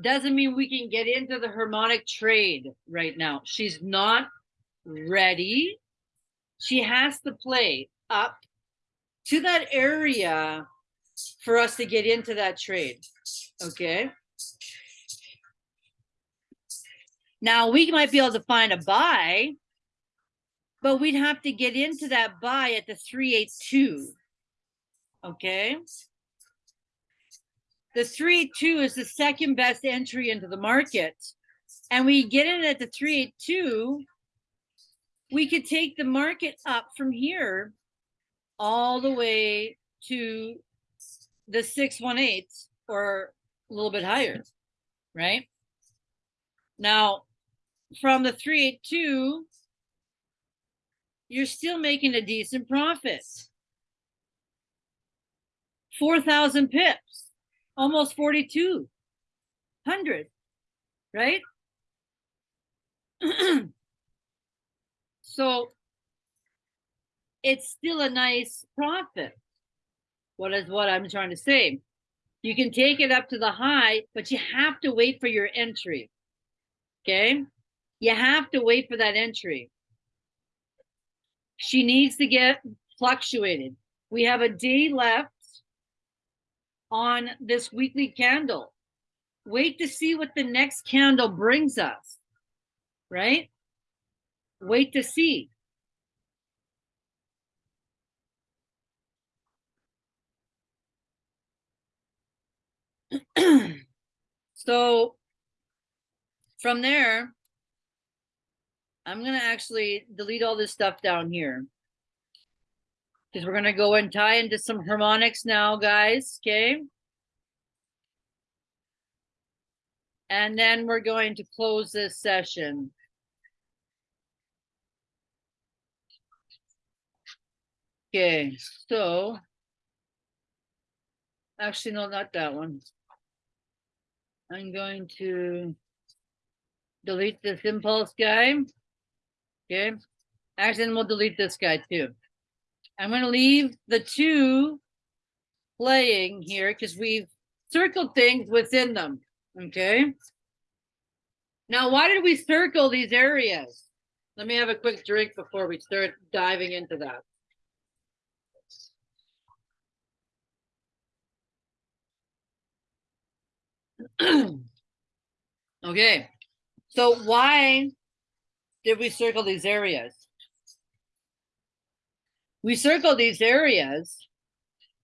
doesn't mean we can get into the harmonic trade right now. She's not ready. She has to play up to that area for us to get into that trade. Okay. Now we might be able to find a buy, but we'd have to get into that buy at the 382. Okay. The 382 is the second best entry into the market. And we get in at the 382, we could take the market up from here all the way to the 618 or a little bit higher, right? Now, from the 382, you're still making a decent profit. 4,000 pips, almost 4,200, right? [clears throat] so it's still a nice profit. What is what I'm trying to say? You can take it up to the high, but you have to wait for your entry. Okay? You have to wait for that entry. She needs to get fluctuated. We have a day left on this weekly candle. Wait to see what the next candle brings us, right? Wait to see. [clears throat] so from there, I'm going to actually delete all this stuff down here. Because we're going to go and tie into some harmonics now, guys. Okay. And then we're going to close this session. Okay, so actually, no, not that one. I'm going to delete this impulse guy. Okay. Actually, then we'll delete this guy too. I'm going to leave the two playing here because we've circled things within them. Okay. Now, why did we circle these areas? Let me have a quick drink before we start diving into that. [clears throat] okay. So why did we circle these areas? We circle these areas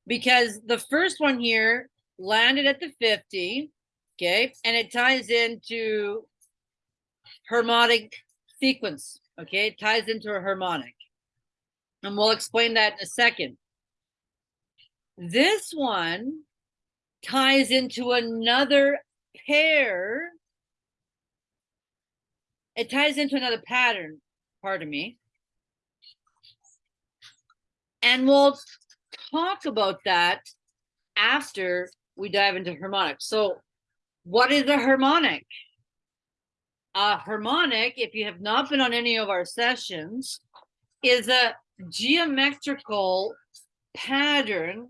because the first one here landed at the 50, okay, and it ties into harmonic sequence, okay, it ties into a harmonic. And we'll explain that in a second. This one ties into another pair it ties into another pattern, pardon me. And we'll talk about that after we dive into harmonics. So what is a harmonic? A harmonic, if you have not been on any of our sessions, is a geometrical pattern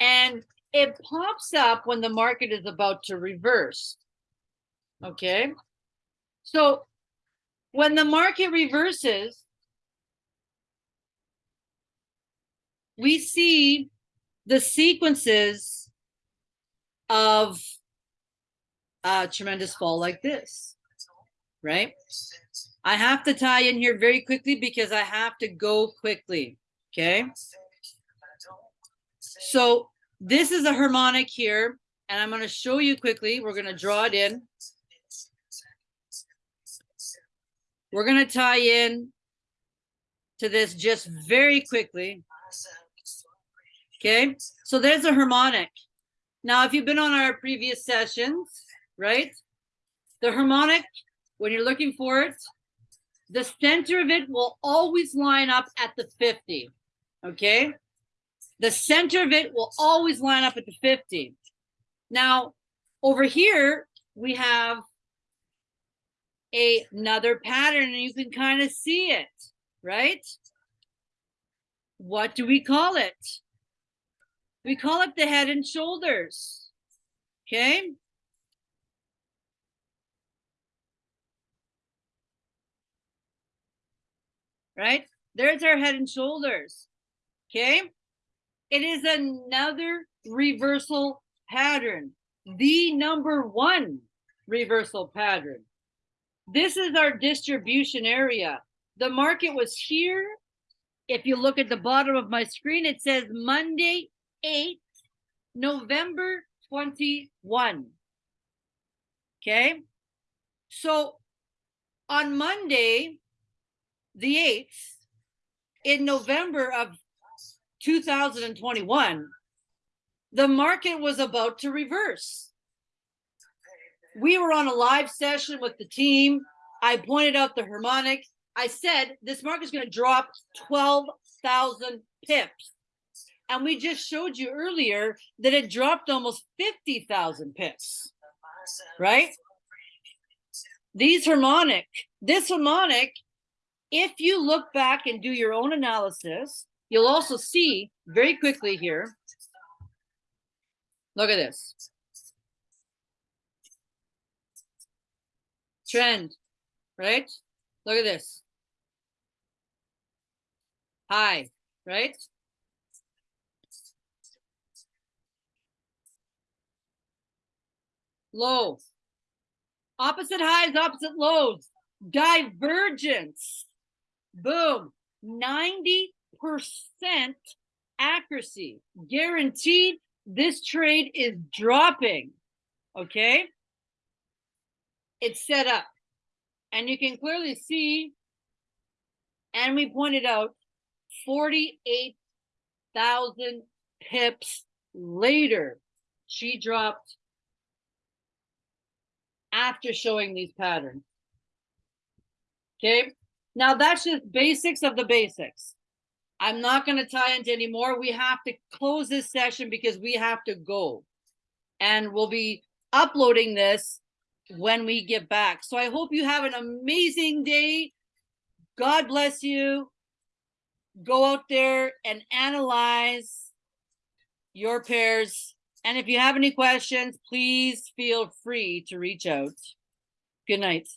and it pops up when the market is about to reverse. Okay. So when the market reverses, we see the sequences of a tremendous fall like this, right? I have to tie in here very quickly because I have to go quickly, okay? So this is a harmonic here, and I'm going to show you quickly. We're going to draw it in. We're going to tie in to this just very quickly. Okay, so there's a harmonic. Now, if you've been on our previous sessions, right? The harmonic, when you're looking for it, the center of it will always line up at the 50. Okay. The center of it will always line up at the 50. Now, over here, we have a, another pattern and you can kind of see it, right? What do we call it? We call it the head and shoulders. Okay. Right? There's our head and shoulders. Okay. It is another reversal pattern, the number one reversal pattern. This is our distribution area. The market was here. If you look at the bottom of my screen, it says Monday, 8th, November 21. Okay. So on Monday, the 8th, in November of 2021, the market was about to reverse. We were on a live session with the team. I pointed out the harmonic. I said this market's going to drop 12,000 pips. And we just showed you earlier that it dropped almost 50,000 pips, right? These harmonic, this harmonic, if you look back and do your own analysis, you'll also see very quickly here. Look at this. Trend, right? Look at this. High, right? Low. Opposite highs, opposite lows. Divergence. Boom. 90% accuracy. Guaranteed this trade is dropping. Okay. It's set up. And you can clearly see, and we pointed out 48,000 pips later, she dropped after showing these patterns. Okay, now that's just basics of the basics. I'm not going to tie into any more. We have to close this session because we have to go. And we'll be uploading this when we get back. So I hope you have an amazing day. God bless you. Go out there and analyze your pairs. And if you have any questions, please feel free to reach out. Good night.